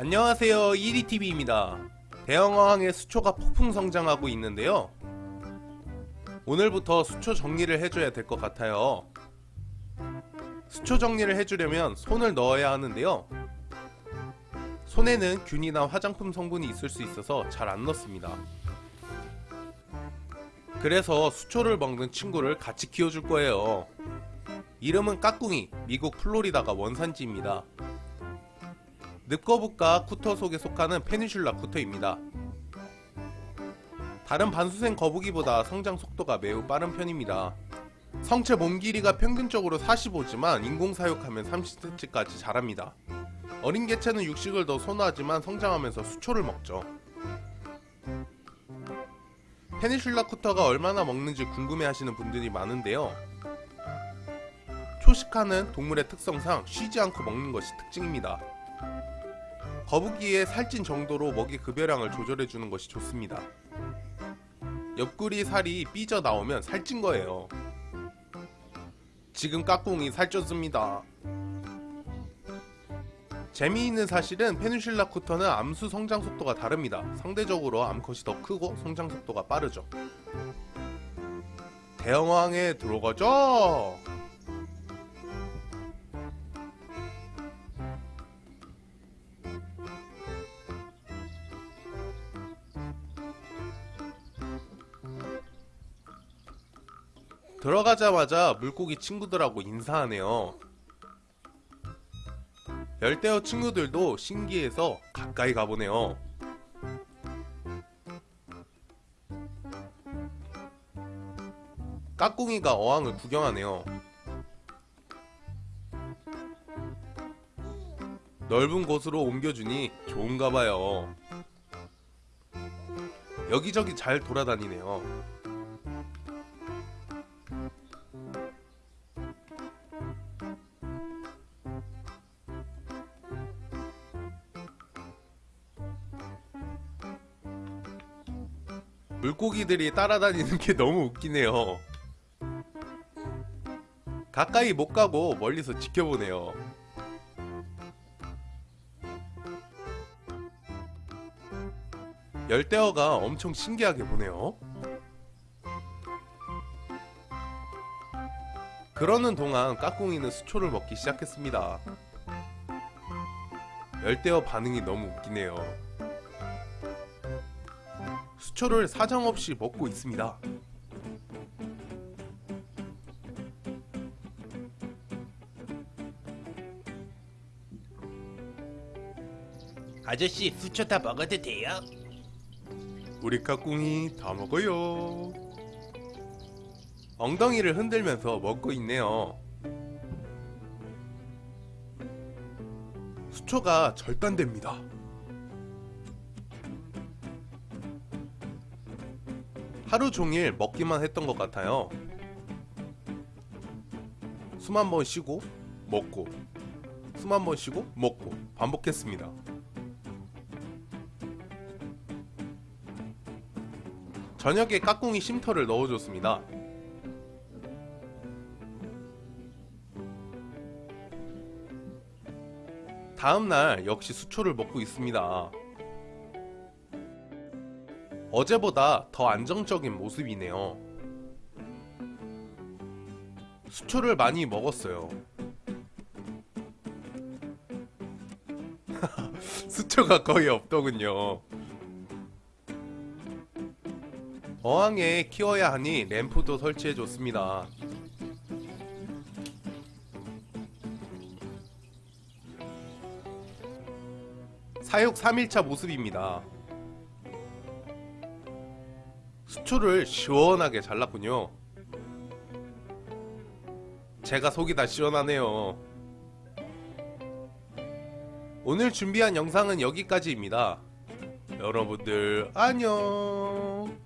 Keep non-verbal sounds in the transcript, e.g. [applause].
안녕하세요. 1위TV입니다. 대형어항의 수초가 폭풍 성장하고 있는데요. 오늘부터 수초 정리를 해줘야 될 것 같아요. 수초 정리를 해주려면 손을 넣어야 하는데요. 손에는 균이나 화장품 성분이 있을 수 있어서 잘 안 넣습니다. 그래서 수초를 먹는 친구를 같이 키워줄 거예요. 이름은 까꿍이 미국 플로리다가 원산지입니다 늪거북과 쿠터 속에 속하는 페니슐라 쿠터입니다. 다른 반수생 거북이보다 성장 속도가 매우 빠른 편입니다. 성체 몸 길이가 평균적으로 45지만 인공 사육하면 30cm까지 자랍니다. 어린 개체는 육식을 더 선호하지만 성장하면서 수초를 먹죠. 페니슐라 쿠터가 얼마나 먹는지 궁금해하시는 분들이 많은데요. 초식하는 동물의 특성상 쉬지 않고 먹는 것이 특징입니다. 거북이의 살찐 정도로 먹이 급여량을 조절해주는 것이 좋습니다. 옆구리 살이 삐져 나오면 살찐 거예요. 지금 까꿍이 살쪘습니다. 재미있는 사실은 페누실라 쿠터는 암수 성장 속도가 다릅니다. 상대적으로 암컷이 더 크고 성장 속도가 빠르죠. 대형왕에 들어가죠! 들어가자마자 물고기 친구들하고 인사하네요. 열대어 친구들도 신기해서 가까이 가보네요. 까꿍이가 어항을 구경하네요. 넓은 곳으로 옮겨주니 좋은가봐요. 여기저기 잘 돌아다니네요. 물고기들이 따라다니는 게 너무 웃기네요. 가까이 못 가고 멀리서 지켜보네요. 열대어가 엄청 신기하게 보네요. 그러는 동안 까꿍이는 수초를 먹기 시작했습니다. 열대어 반응이 너무 웃기네요. 수초를 사정없이 먹고 있습니다. 아저씨 수초 다 먹어도 돼요? 우리 까꿍이 다 먹어요. 엉덩이를 흔들면서 먹고 있네요. 수초가 절단됩니다. 하루 종일 먹기만 했던 것 같아요. 숨 한 번 쉬고 먹고 숨 한 번 쉬고 먹고 반복했습니다. 저녁에 까꿍이 쉼터를 넣어줬습니다. 다음날 역시 수초를 먹고 있습니다. 어제보다 더 안정적인 모습이네요. 수초를 많이 먹었어요. [laughs] 수초가 거의 없더군요. 어항에 키워야 하니 램프도 설치해줬습니다. 사육 3일차 모습입니다. 수초를 시원하게 잘랐군요. 제가 속이 다 시원하네요. 오늘 준비한 영상은 여기까지입니다. 여러분들 안녕